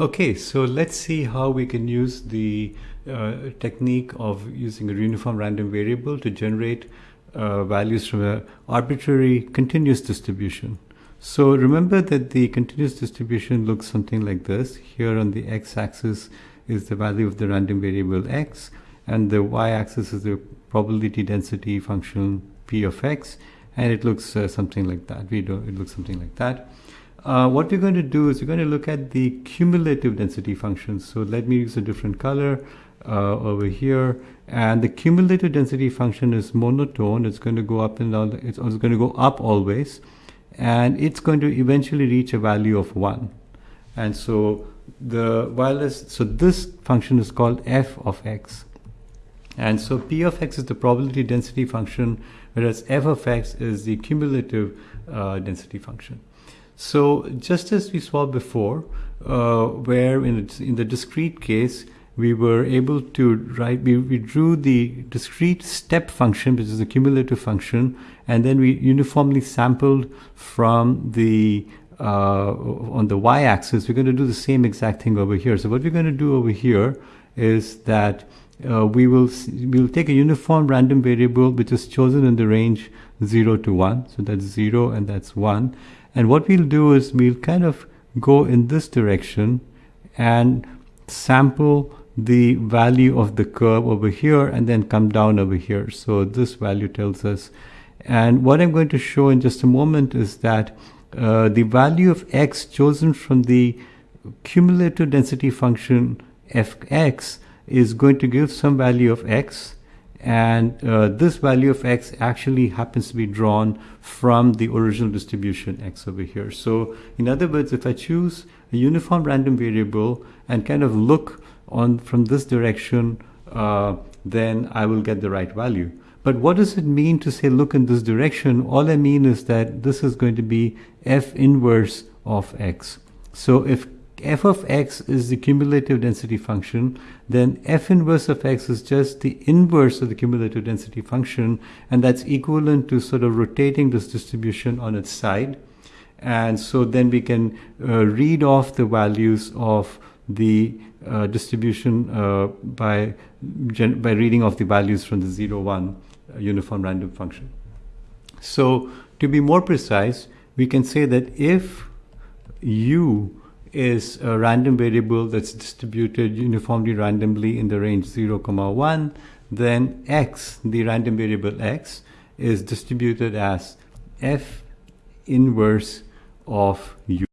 Okay, so let's see how we can use the uh, technique of using a uniform random variable to generate uh, values from an arbitrary continuous distribution. So remember that the continuous distribution looks something like this. Here on the x-axis is the value of the random variable x, and the y-axis is the probability density function p of x, and it looks uh, something like that. We do it looks something like that. Uh, what we're going to do is we're going to look at the cumulative density functions. So let me use a different color uh, over here. And the cumulative density function is monotone. It's going to go up and down. It's also going to go up always. And it's going to eventually reach a value of 1. And so the wireless, so this function is called f of x. And so p of x is the probability density function, whereas f of x is the cumulative uh, density function. So just as we saw before, uh, where in, in the discrete case, we were able to write, we, we drew the discrete step function, which is a cumulative function, and then we uniformly sampled from the uh, on the y-axis, we're going to do the same exact thing over here. So what we're going to do over here is that uh, we will we will take a uniform random variable which is chosen in the range 0 to 1. So that's 0 and that's 1. And what we'll do is we'll kind of go in this direction and sample the value of the curve over here and then come down over here. So this value tells us. And what I'm going to show in just a moment is that uh, the value of x chosen from the cumulative density function fx is going to give some value of x and uh, this value of x actually happens to be drawn from the original distribution x over here. So in other words, if I choose a uniform random variable and kind of look on from this direction, uh, then I will get the right value. But what does it mean to say look in this direction? All I mean is that this is going to be f inverse of x. So if f of x is the cumulative density function, then f inverse of x is just the inverse of the cumulative density function, and that's equivalent to sort of rotating this distribution on its side. And so then we can uh, read off the values of the uh, distribution uh, by, by reading off the values from the 0, 1 uh, uniform random function. So to be more precise, we can say that if u is a random variable that's distributed uniformly randomly in the range 0 comma 1 then x the random variable x is distributed as f inverse of u